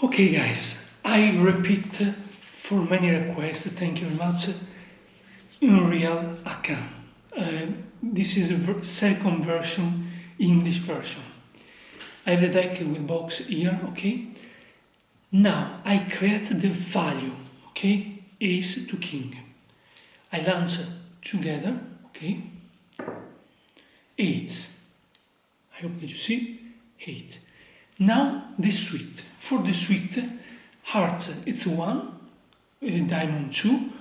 Okay guys, I repeat for many requests, thank you very much, Unreal ACAAN. Uh, this is the second version, English version. I have the deck with box here, okay? Now I create the value, okay? Ace to king. I launch together, okay? Eight. I hope that you see, eight. Now the suite. For the suite, heart it's one, uh, diamond two,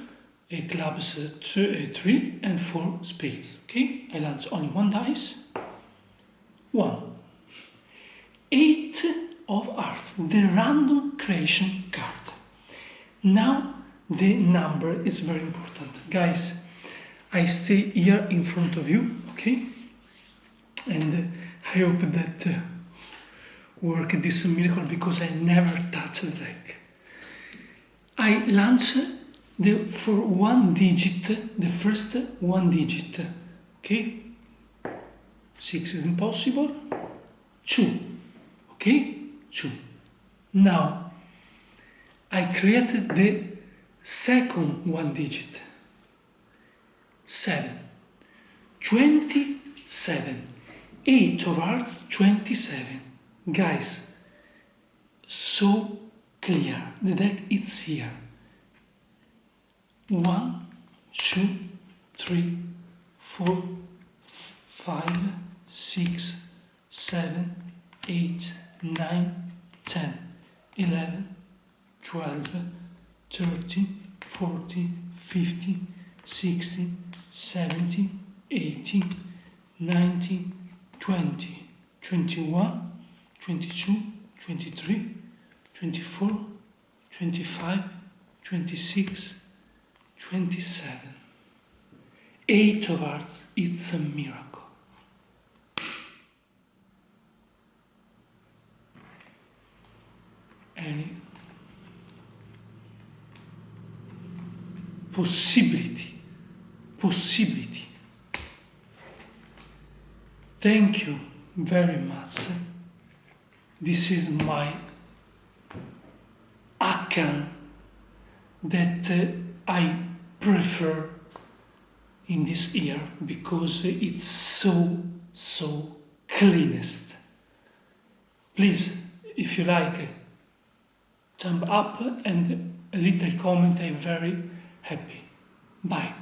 uh, clubs uh, two, three, and four spades. Okay, I launch only one dice. One. Eight of hearts, the random creation card. Now the number is very important. Guys, I stay here in front of you, okay? And I hope that uh, work this miracle because I never touch the deck. I launch the for one digit, the first one digit, okay? Six is impossible. Two, okay? Two. Now, I created the second one digit. Seven. Twenty-seven. Eight of hearts, twenty-seven guys so clear the deck is here. One two three four five six seven eight nine ten eleven twelve thirteen fourteen fifteen sixteen seventeen eighteen nineteen twenty twenty-one 22, 23, 24, 25, 26, 27. Eight of hearts, it's a miracle. Any possibility, possibility. Thank you very much this is my ACAAN that uh, I prefer in this year because it's so, so cleanest. Please, if you like, thumb up and a little comment, I'm very happy. Bye.